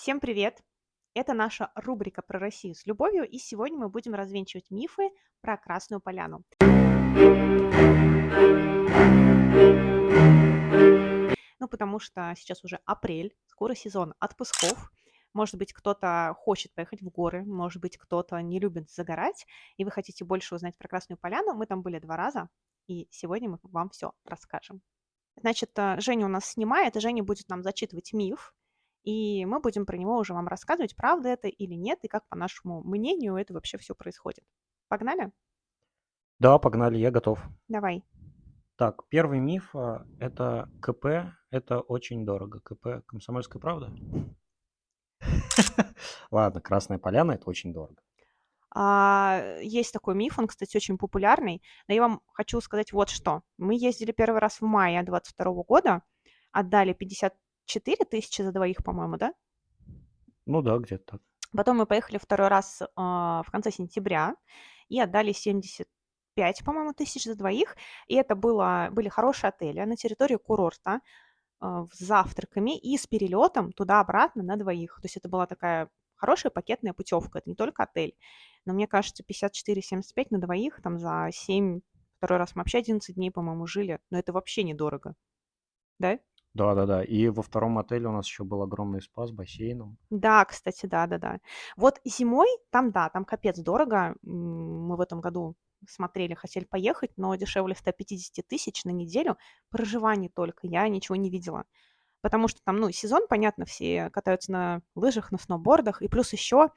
Всем привет! Это наша рубрика про Россию с любовью, и сегодня мы будем развенчивать мифы про Красную Поляну. Ну, потому что сейчас уже апрель, скоро сезон отпусков. Может быть, кто-то хочет поехать в горы, может быть, кто-то не любит загорать, и вы хотите больше узнать про Красную Поляну. Мы там были два раза, и сегодня мы вам все расскажем. Значит, э, Женя у нас снимает, и Женя будет нам зачитывать миф, и мы будем про него уже вам рассказывать, правда это или нет, и как, по нашему мнению, это вообще все происходит. Погнали? Да, погнали, я готов. Давай. Так, первый миф а, – это КП, это очень дорого. КП «Комсомольская правда»? Ладно, Красная Поляна – это очень дорого. А, есть такой миф, он, кстати, очень популярный, но я вам хочу сказать вот что. Мы ездили первый раз в мае 22 года, отдали 50 4 тысячи за двоих, по-моему, да? Ну да, где-то так. Потом мы поехали второй раз а, в конце сентября и отдали 75, по-моему, тысяч за двоих. И это было, были хорошие отели на территории курорта а, с завтраками и с перелетом туда-обратно на двоих. То есть это была такая хорошая пакетная путевка, это не только отель. Но мне кажется, 54-75 на двоих, там за 7, второй раз мы вообще 11 дней, по-моему, жили, но это вообще недорого. Да? Да-да-да. И во втором отеле у нас еще был огромный спа с бассейном. Да, кстати, да-да-да. Вот зимой там, да, там капец дорого. Мы в этом году смотрели, хотели поехать, но дешевле 150 тысяч на неделю. Проживание только. Я ничего не видела. Потому что там, ну, сезон, понятно, все катаются на лыжах, на сноубордах. И плюс еще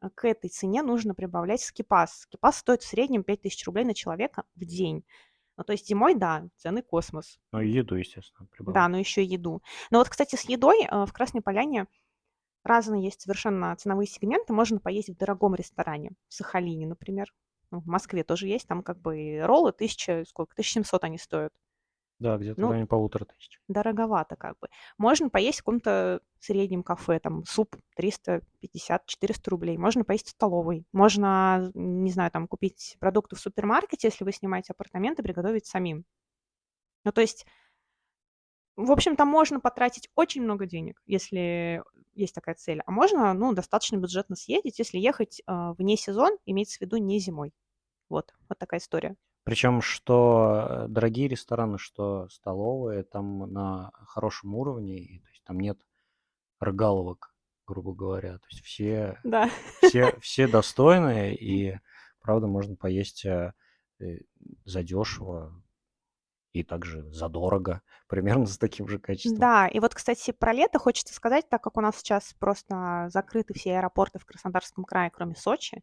э, к этой цене нужно прибавлять скипас. Скипас стоит в среднем 5000 рублей на человека в день. Ну, то есть зимой, да, цены космос. Ну, и еду, естественно, Да, но еще и еду. Но вот, кстати, с едой э, в Красной Поляне разные есть совершенно ценовые сегменты. Можно поесть в дорогом ресторане, в Сахалине, например. Ну, в Москве тоже есть, там как бы роллы тысяча, сколько, 1700 они стоят. Да, где-то ну, в районе полутора тысяч. Дороговато как бы. Можно поесть в каком-то среднем кафе, там суп 350-400 рублей. Можно поесть в столовой. Можно, не знаю, там купить продукты в супермаркете, если вы снимаете апартаменты, приготовить самим. Ну, то есть, в общем, там можно потратить очень много денег, если есть такая цель. А можно, ну, достаточно бюджетно съездить, если ехать э, вне сезон, имеется в виду не зимой. Вот, вот такая история. Причем, что э, дорогие рестораны, что столовые, там на хорошем уровне, и, то есть там нет рыгаловок, грубо говоря. То есть все, да. все, все достойные, и правда можно поесть э, э, задешево и также задорого, примерно с таким же качеством. Да, и вот, кстати, про лето хочется сказать, так как у нас сейчас просто закрыты все аэропорты в Краснодарском крае, кроме Сочи,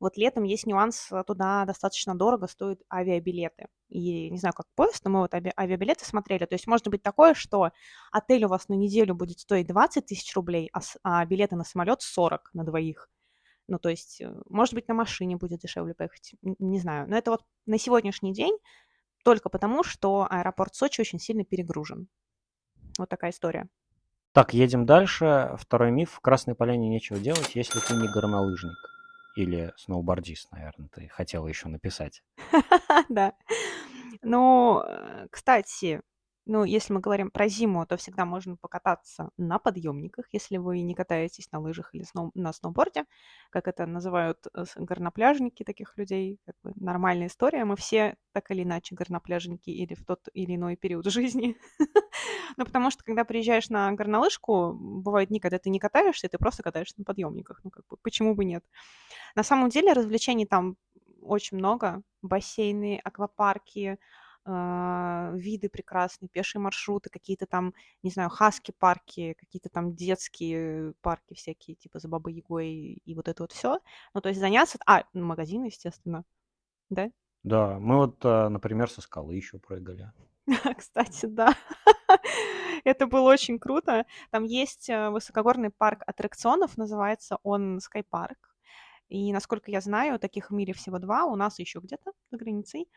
вот летом есть нюанс, э, туда достаточно дорого стоят авиабилеты. И не знаю, как поезд, но мы вот ави- авиабилеты смотрели. То есть может быть такое, что отель у вас на неделю будет стоить 20 тысяч рублей, а, а билеты на самолет 40 на двоих. Ну, то есть, э, может быть, на машине будет дешевле поехать, не знаю. Но это вот на сегодняшний день только потому, что аэропорт Сочи очень сильно перегружен. Вот такая история. Так, едем дальше. Второй миф. В Красной Поляне нечего делать, если ты не горнолыжник. Или сноубордист, наверное, ты хотела еще написать. Да. Ну, кстати, ну, если мы говорим про зиму, то всегда можно покататься на подъемниках, если вы не катаетесь на лыжах или сноу- на сноуборде, как это называют э, горнопляжники таких людей. Как бы нормальная история. Мы все так или иначе горнопляжники или в тот или иной период жизни. Ну, потому что, когда приезжаешь на горнолыжку, бывают дни, когда ты не катаешься, ты просто катаешься на подъемниках. Ну, как бы, почему бы нет? На самом деле развлечений там очень много. Бассейны, аквапарки, э, виды прекрасные, пешие маршруты, какие-то там, не знаю, хаски-парки, какие-то там детские парки всякие, типа за Бабой Ягой и вот это вот все. Ну, то есть заняться... А, магазины, естественно. Да? Да, мы вот, а, например, со скалы еще прыгали. Кстати, да. Это было очень круто. Там есть э, высокогорный парк аттракционов, называется он Sky И, насколько я знаю, таких в мире всего два, у нас еще где-то за границей.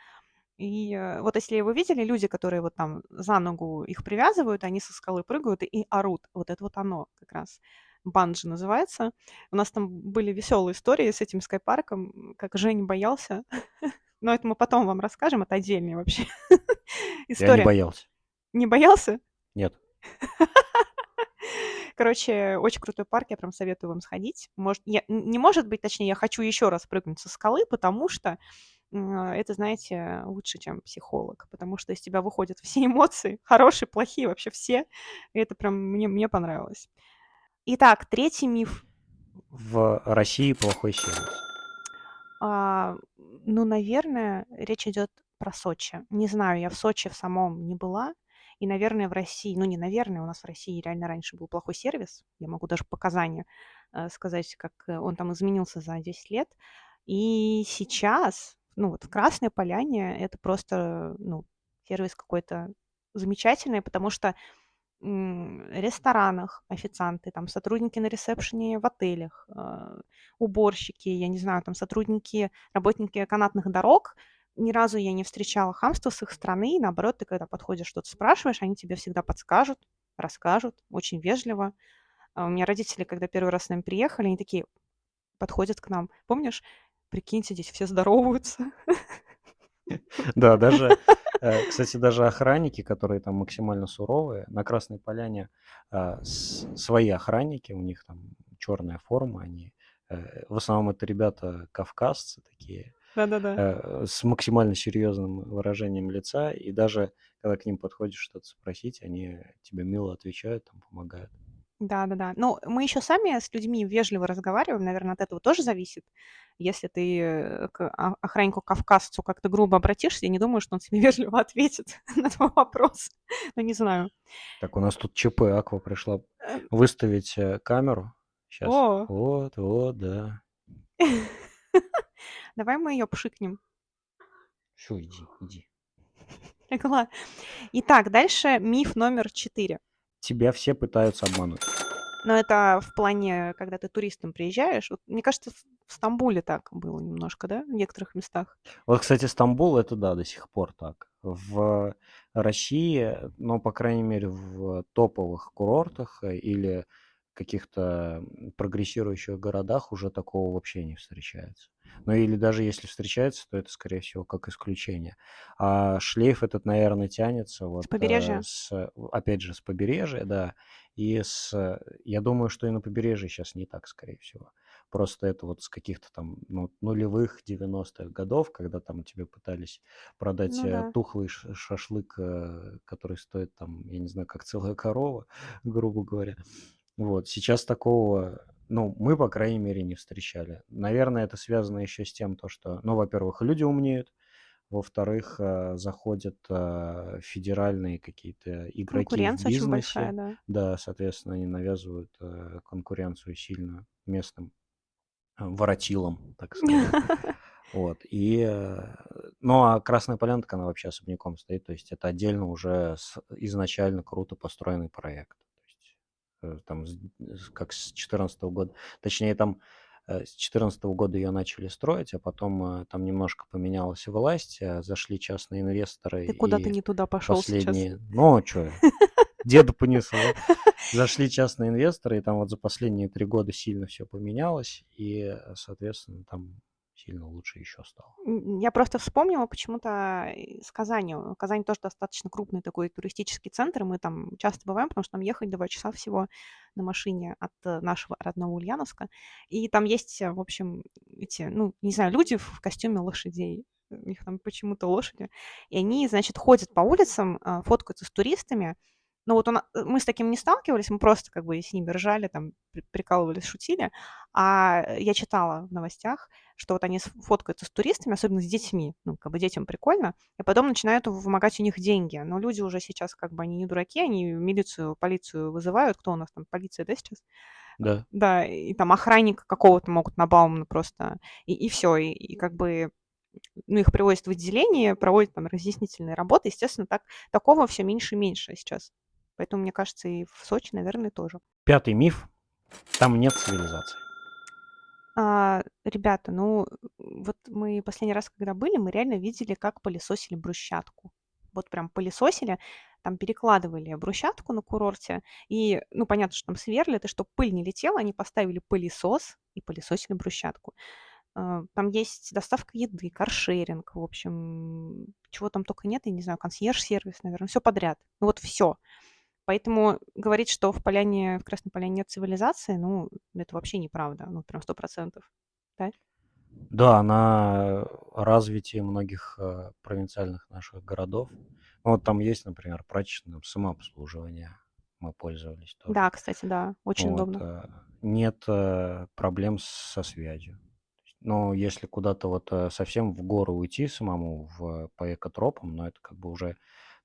И э, вот если вы видели, люди, которые вот там за ногу их привязывают, они со скалы прыгают и орут. Вот это вот оно как раз. Банджи называется. У нас там были веселые истории с этим скайпарком, как Женя боялся. Но это мы потом вам расскажем, это отдельная вообще история. Я не боялся. Не боялся? Нет. Короче, очень крутой парк, я прям советую вам сходить. Может, я, не может быть, точнее, я хочу еще раз прыгнуть со скалы, потому что это, знаете, лучше, чем психолог, потому что из тебя выходят все эмоции, хорошие, плохие, вообще все. И это прям мне, мне понравилось. Итак, третий миф. В России плохой сервис. А, ну, наверное, речь идет про Сочи. Не знаю, я в Сочи в самом не была. И, наверное, в России, ну не наверное, у нас в России реально раньше был плохой сервис. Я могу даже показания э, сказать, как э, он там изменился за 10 лет. И сейчас, ну вот в Красной Поляне это просто, ну, сервис какой-то замечательный, потому что ресторанах официанты, там сотрудники на ресепшене в отелях, э, уборщики, я не знаю, там сотрудники, работники канатных дорог. Ни разу я не встречала хамства с их стороны. И наоборот, ты когда подходишь, что-то спрашиваешь, они тебе всегда подскажут, расскажут, очень вежливо. А у меня родители, когда первый раз с нами приехали, они такие подходят к нам. Помнишь, прикиньте, здесь все здороваются. Да, даже, э, кстати, даже охранники, которые там максимально суровые, на Красной Поляне а, свои охранники, у них там черная форма, они э, в основном это ребята кавказцы такие, Да-да-да. э, с максимально серьезным выражением лица, и даже когда к ним подходишь что-то спросить, они тебе мило отвечают, там помогают. Да-да-да. Ну, мы еще сами с людьми вежливо разговариваем, наверное, от этого тоже зависит. Если ты к охраннику-кавказцу как-то грубо обратишься, я не думаю, что он тебе вежливо ответит на твой вопрос. Ну, не знаю. Так, у нас тут ЧП, Аква пришла э, выставить э, камеру. Сейчас. О! Вот, вот, да. Давай мы ее пшикнем. Все, иди, иди. Итак, дальше миф номер четыре. Тебя все пытаются обмануть. Но это в плане, когда ты туристом приезжаешь. Вот, мне кажется, в Стамбуле так было немножко, да, в некоторых местах. Вот, кстати, Стамбул это да, до сих пор так. В России, ну, по крайней мере, в топовых курортах э, или каких-то прогрессирующих городах уже такого вообще не встречается. Ну или даже если встречается, то это, скорее всего, как исключение. А шлейф этот, наверное, тянется вот... С побережья? Э, с, опять же, с побережья, да. И с... Я думаю, что и на побережье сейчас не так, скорее всего. Просто это вот с каких-то там ну, нулевых 90-х годов, когда там тебе пытались продать ну, да. тухлый шашлык, э, который стоит там, я не знаю, как целая корова, грубо говоря. Вот, сейчас такого, ну, мы, по крайней мере, не встречали. Наверное, это связано еще с тем, то, что, ну, во-первых, люди умнеют, во-вторых, э, заходят э, федеральные какие-то игроки в Конкуренция очень бизнесе. большая, да. Да, соответственно, они навязывают э, конкуренцию сильную местным воротилам, так сказать. Вот, и, ну, а Красная Полянка, она вообще особняком стоит, то есть это отдельно уже изначально круто построенный проект. Э, там, как с 2014 года. Точнее, там э, с 2014 года ее начали строить, а потом э, там немножко поменялась власть, зашли частные инвесторы. Ты куда-то не туда пошел последние... сейчас. Ну, что, деда понесло. Зашли частные инвесторы, и там вот за последние три года сильно все поменялось, и, соответственно, там сильно лучше еще стало. Я просто вспомнила почему-то с Казани. Казань тоже достаточно крупный такой туристический центр, мы там часто бываем, потому что нам ехать два часа всего на машине от э, нашего родного Ульяновска. И там есть, в общем, эти, ну, не знаю, люди в костюме лошадей. У них там почему-то лошади. И они, значит, ходят по улицам, фоткаются с туристами, ну вот он, э, мы с таким не сталкивались, мы просто как бы с ними ржали, там, прикалывались, шутили. А я читала в новостях, что вот они фоткаются с туристами, особенно с детьми, ну, как бы детям прикольно, и потом начинают вымогать у них деньги. Но люди уже сейчас как бы, они не дураки, они милицию, полицию вызывают. Кто у нас там, полиция, да, сейчас? Да. Да, и там охранника какого-то могут на Баумана просто, и, и все, и, и как бы ну, их привозят в отделение, проводят там разъяснительные работы. Естественно, так, такого все меньше и меньше сейчас. Поэтому, мне кажется, и в Сочи, наверное, тоже. Пятый миф. Там нет цивилизации. А, ребята, ну, вот мы последний раз, когда были, мы реально видели, как пылесосили брусчатку. Вот прям пылесосили, там перекладывали брусчатку на курорте, и, ну, понятно, что там сверлят, и чтобы пыль не летела, они поставили пылесос и пылесосили брусчатку. А, там есть доставка еды, каршеринг, в общем, чего там только нет, я не знаю, консьерж-сервис, наверное, все подряд. Ну вот все. Поэтому говорить, что в Поляне, в Красной Поляне нет цивилизации, ну, это вообще неправда, ну, прям сто процентов, да? Да, на развитии многих э, провинциальных наших городов. Ну, вот там есть, например, прачечное самообслуживание. Мы пользовались тоже. Да, кстати, да, очень Вот, удобно. э, нет э, проблем со связью. Но если куда-то вот совсем в горы уйти самому в, по экотропам, ну, это как бы уже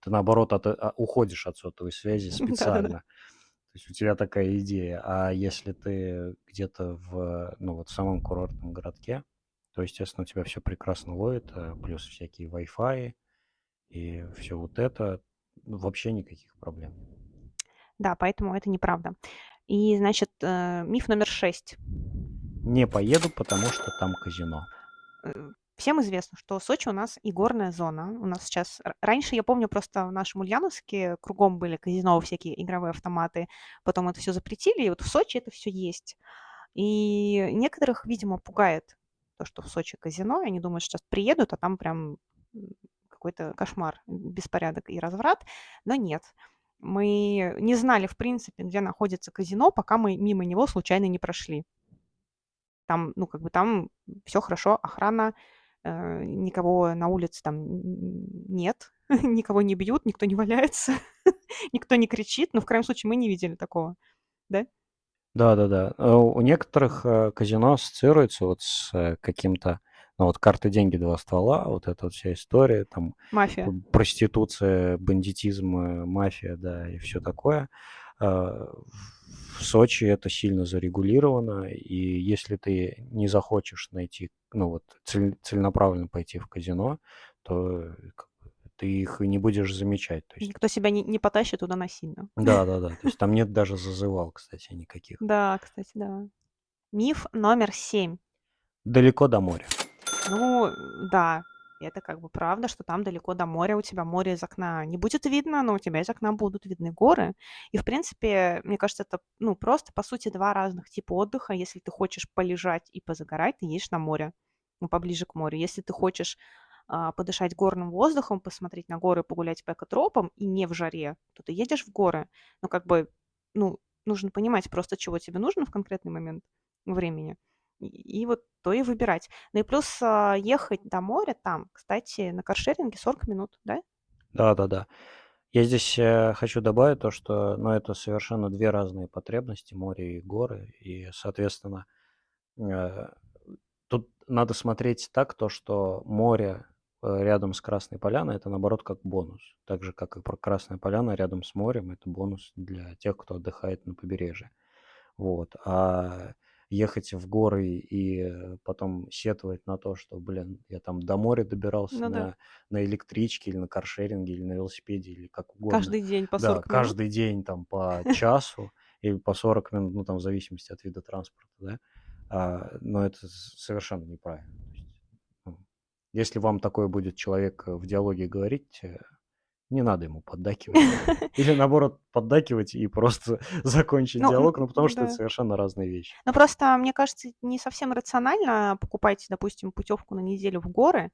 ты наоборот от, а, уходишь от сотовой связи специально. То есть у тебя такая идея. А если ты где-то в, ну, вот в самом курортном городке, то, естественно, у тебя все прекрасно ловит, э, плюс всякие Wi-Fi и все вот это. Ну, вообще никаких проблем. Да, поэтому это неправда. И, значит, э, миф номер шесть. Не поеду, потому что там казино. Всем известно, что Сочи у нас и горная зона. У нас сейчас... Раньше, я помню, просто в нашем Ульяновске кругом были казино, всякие игровые автоматы. Потом это все запретили, и вот в Сочи это все есть. И некоторых, видимо, пугает то, что в Сочи казино, они думают, что сейчас приедут, а там прям какой-то кошмар, беспорядок и разврат. Но нет. Мы не знали, в принципе, где находится казино, пока мы мимо него случайно не прошли. Там, ну, как бы там все хорошо, охрана, никого на улице там нет, никого не бьют, никто не валяется, никто не кричит. Но в крайнем случае мы не видели такого, да? Да-да-да. Э, у некоторых э, казино ассоциируется вот с э, каким-то, ну вот карты, деньги, два ствола, вот эта вот вся история, там Мафия. проституция, бандитизм, мафия, да, и все такое. В Сочи это сильно зарегулировано, и если ты не захочешь найти, ну вот цель, целенаправленно пойти в казино, то ты их и не будешь замечать. То есть... Никто себя не, не потащит туда насильно. Да, да, да. То есть там нет даже зазывал, кстати, никаких. Да, кстати, да. Миф номер семь. Далеко до моря. Ну, да, это как бы правда, что там далеко до моря, у тебя море из окна не будет видно, но у тебя из окна будут видны горы. И, в принципе, мне кажется, это, ну, просто, по сути, два разных типа отдыха. Если ты хочешь полежать и позагорать, ты едешь на море, ну, поближе к морю. Если ты хочешь а, подышать горным воздухом, посмотреть на горы, погулять по экотропам и не в жаре, то ты едешь в горы. Но как бы, ну, нужно понимать просто, чего тебе нужно в конкретный момент времени. И, вот то и выбирать. Ну и плюс а, ехать до моря там, кстати, на каршеринге 40 минут, да? Да, да, да. Я здесь э, хочу добавить то, что ну, это совершенно две разные потребности, море и горы. И, соответственно, э, тут надо смотреть так, то, что море Э, рядом с Красной Поляной, это наоборот как бонус. Так же, как и про Красная Поляна рядом с морем, это бонус для тех, кто отдыхает на побережье. Вот. А ехать в горы и потом сетовать на то, что, блин, я там до моря добирался Ну на, да. на электричке или на каршеринге или на велосипеде или как угодно. Каждый день по Да, 40 минут. каждый день там по часу или по 40 минут, ну там в зависимости от вида транспорта, да. А, но это совершенно неправильно. Если вам такой будет человек э, в диалоге говорить, э, не надо ему поддакивать. Или наоборот, поддакивать и просто закончить Ну, диалог, ну потому что да. это совершенно разные вещи. Ну, просто, мне кажется, не совсем рационально покупать, допустим, путевку на неделю в горы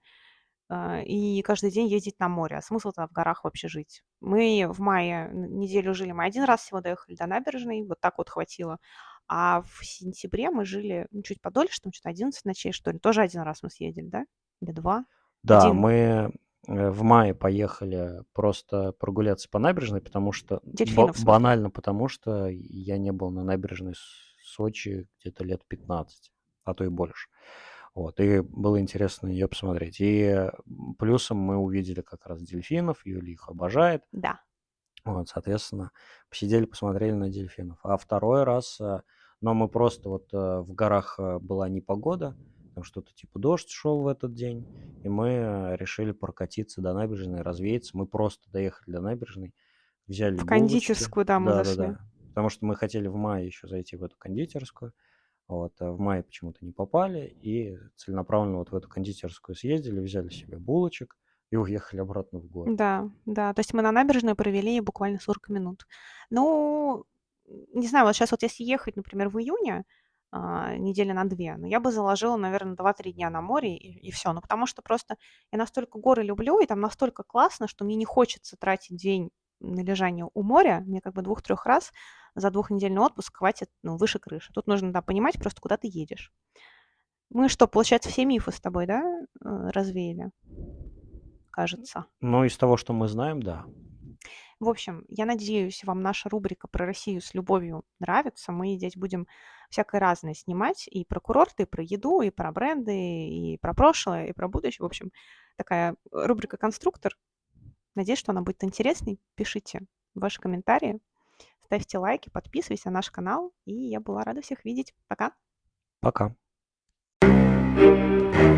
а, и каждый день ездить на море. А смысл-то в горах вообще жить? Мы в мае неделю жили, мы один раз всего доехали до набережной, вот так вот хватило. А в сентябре мы жили ну, чуть подольше, там что-то 11 ночей, что ли. Тоже один раз мы съездили, да? Или два? Да, Один. мы э, в мае поехали просто прогуляться по набережной, потому что... Дельфинов ба- банально потому, что я не был на набережной Сочи где-то лет 15, а то и больше. Вот, и было интересно ее посмотреть. И плюсом мы увидели как раз дельфинов, Юля их обожает. Да. Вот, соответственно, посидели, посмотрели на дельфинов. А второй раз, э, но мы просто вот э, в горах была непогода, там что-то типа дождь шел в этот день, и мы решили прокатиться до набережной, развеяться. Мы просто доехали до набережной, взяли В булочки. кондитерскую, да, мы да, зашли. Да, да. Потому что мы хотели в мае еще зайти в эту кондитерскую. Вот, а в мае почему-то не попали, и целенаправленно вот в эту кондитерскую съездили, взяли себе булочек и уехали обратно в город. Да, да. То есть мы на набережной провели буквально 40 минут. Ну, не знаю, вот сейчас вот если ехать, например, в июне, недели на две. Но я бы заложила, наверное, 2-3 дня на море и, и все. Ну, потому что просто я настолько горы люблю, и там настолько классно, что мне не хочется тратить день на лежание у моря, мне как бы двух-трех раз за двухнедельный отпуск хватит, ну, выше крыши. Тут нужно, да, понимать просто, куда ты едешь. Мы что, получается, все мифы с тобой, да, э, развеяли? Кажется. Ну, из того, что мы знаем, да. В общем, я надеюсь, вам наша рубрика про Россию с любовью нравится. Мы здесь будем всякое разное снимать и про курорты, и про еду, и про бренды, и про прошлое, и про будущее. В общем, такая рубрика «Конструктор». Надеюсь, что она будет интересной. Пишите ваши комментарии, ставьте лайки, подписывайтесь на наш канал. И я была рада всех видеть. Пока. Пока. thank you